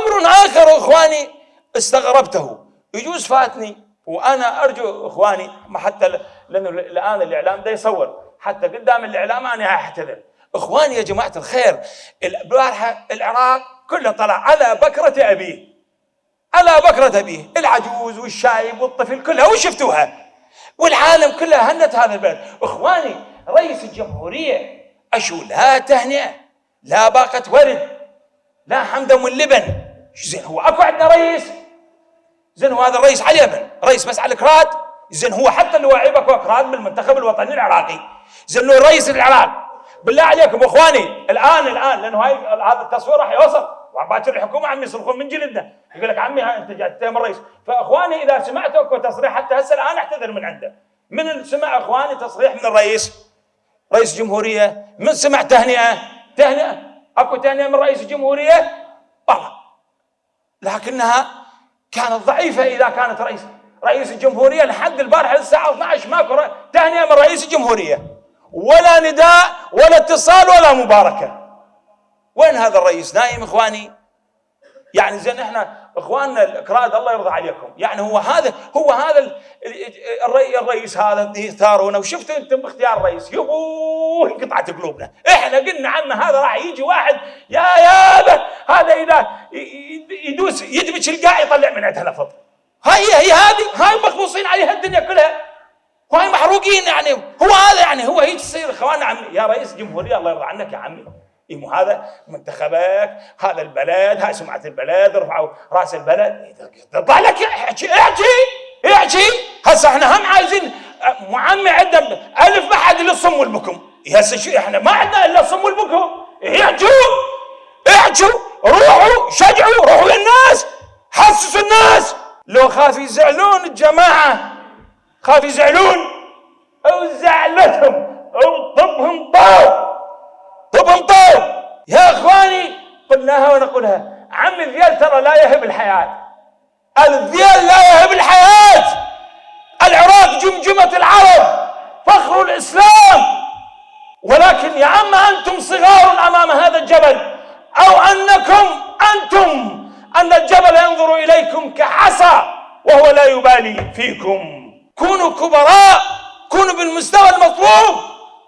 وأمر آخر إخواني استغربته. يجوز فاتني وأنا أرجو إخواني ما حتى لأنه الآن الإعلام ده يصور. حتى قدام الإعلام أنا أحتذر. إخواني يا جماعة الخير البارحة العراق كله طلع على بكرة أبيه. على بكرة أبيه. العجوز والشايب والطفل كلها وشفتوها والعالم كلها هنت هذا البلد. إخواني رئيس الجمهورية أشو لا تهنئة لا باقة ورد لا حمد من لبن زين هو أكو عندنا رئيس. زين هو هذا الرئيس على اليمن رئيس بس على الكراد. زين هو حتى اللي واعي أكو أكراد بالمنتخب الوطني العراقي. زين هو رئيس العراق. بالله عليكم إخواني الآن الآن لأنه هاي هذا التصوير راح يوصل. وباكر الحكومة عم يصرخون من جلدنا. يقول لك عمي أنت جاي تتهم الرئيس فإخواني إذا سمعتوا أكو تصريح حتى هسه الآن أعتذر من عنده. من سمع إخواني تصريح من الرئيس؟ رئيس الجمهوريه من سمع تهنئة؟ تهنئة. أكو تهنئة من رئيس الجمهورية؟ لكنها كانت ضعيفة إذا كانت رئيس رئيس الجمهورية لحد البارحه الساعة 12 ماكو تهنئة من رئيس الجمهورية. ولا نداء ولا اتصال ولا مباركة. وين هذا الرئيس؟ نايم إخواني. يعني زين إحنا إخواننا الأكراد الله يرضى عليكم. يعني هو هذا هو هذا الرئيس هذا يختارونا وشفتوا أنتم باختيار الرئيس. يبوه انقطعت قلوبنا. إحنا قلنا عنه هذا راح يجي واحد يا يابا هذا إذا يدوس يدمج القاع يطلع من عندها لفظ هاي هي هذه هاي مخبوصين عليها الدنيا كلها. وهاي محروقين يعني. هو هذا يعني هو هيك تصير اخواننا عمي يا رئيس جمهوريه الله يرضى عنك يا عمي. إيه هذا؟ منتخبك هذا البلد هاي سمعة البلد رفعوا رأس البلد. تطلع لك احكي احكي احكي. هسه إحنا هم عايزين معمي عندنا ألف بحد للصم والبكم. هسه شو إحنا ما عندنا إلا الصم والبكم احكوا احكوا روحوا شجعوا روحوا للناس حسسوا الناس. لو خاف يزعلون الجماعة خاف يزعلون أو زعلتهم أو طبهم طاب. وبنطوب يا إخواني قلناها ونقولها. عم الذيل ترى لا يهب الحياة. الذيل لا يهب الحياة العراق جمجمه العرب فخر الاسلام ولكن يا عم أنتم صغار امام هذا الجبل أو أنكم أنتم أن الجبل ينظر إليكم كحصى وهو لا يبالي فيكم. كونوا كبراء كونوا بالمستوى المطلوب.